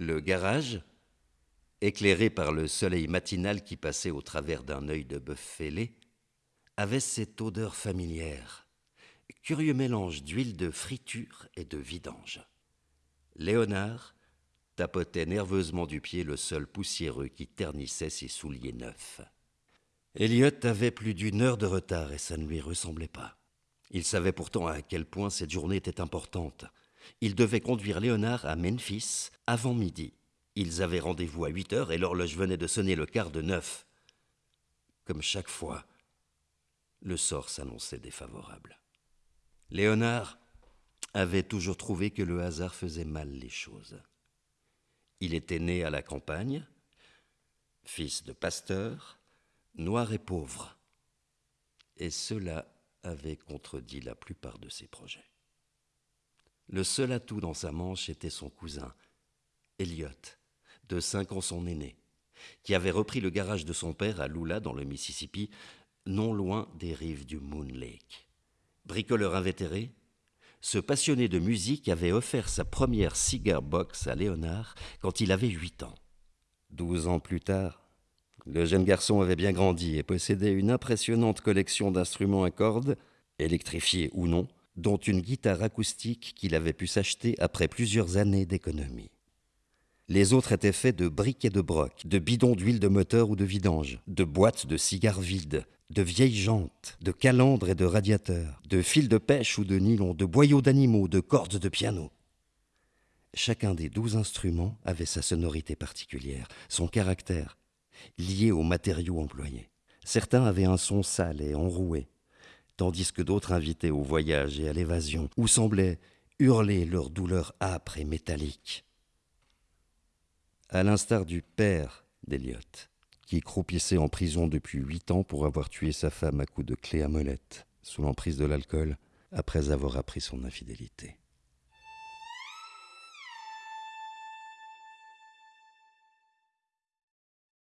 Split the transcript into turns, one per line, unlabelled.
Le garage, éclairé par le soleil matinal qui passait au travers d'un œil de bœuf fêlé, avait cette odeur familière, curieux mélange d'huile de friture et de vidange. Léonard tapotait nerveusement du pied le sol poussiéreux qui ternissait ses souliers neufs. Elliot avait plus d'une heure de retard et ça ne lui ressemblait pas. Il savait pourtant à quel point cette journée était importante. Il devait conduire Léonard à Memphis avant midi. Ils avaient rendez-vous à huit heures et l'horloge venait de sonner le quart de neuf. Comme chaque fois, le sort s'annonçait défavorable. Léonard avait toujours trouvé que le hasard faisait mal les choses. Il était né à la campagne, fils de pasteur, noir et pauvre, et cela avait contredit la plupart de ses projets. Le seul atout dans sa manche était son cousin, Elliot, de cinq ans son aîné, qui avait repris le garage de son père à Lula dans le Mississippi, non loin des rives du Moon Lake. Bricoleur invétéré, ce passionné de musique avait offert sa première cigar box à Léonard quand il avait huit ans. Douze ans plus tard, le jeune garçon avait bien grandi et possédait une impressionnante collection d'instruments à cordes, électrifiés ou non, dont une guitare acoustique qu'il avait pu s'acheter après plusieurs années d'économie. Les autres étaient faits de briques et de brocs, de bidons d'huile de moteur ou de vidange, de boîtes de cigares vides, de vieilles jantes, de calandres et de radiateurs, de fils de pêche ou de nylon, de boyaux d'animaux, de cordes de piano. Chacun des douze instruments avait sa sonorité particulière, son caractère, lié aux matériaux employés. Certains avaient un son sale et enroué, tandis que d'autres invitaient au voyage et à l'évasion, ou semblaient hurler leur douleur âpre et métallique à l'instar du père d'Eliot, qui croupissait en prison depuis huit ans pour avoir tué sa femme à coups de clé à molette, sous l'emprise de l'alcool, après avoir appris son infidélité.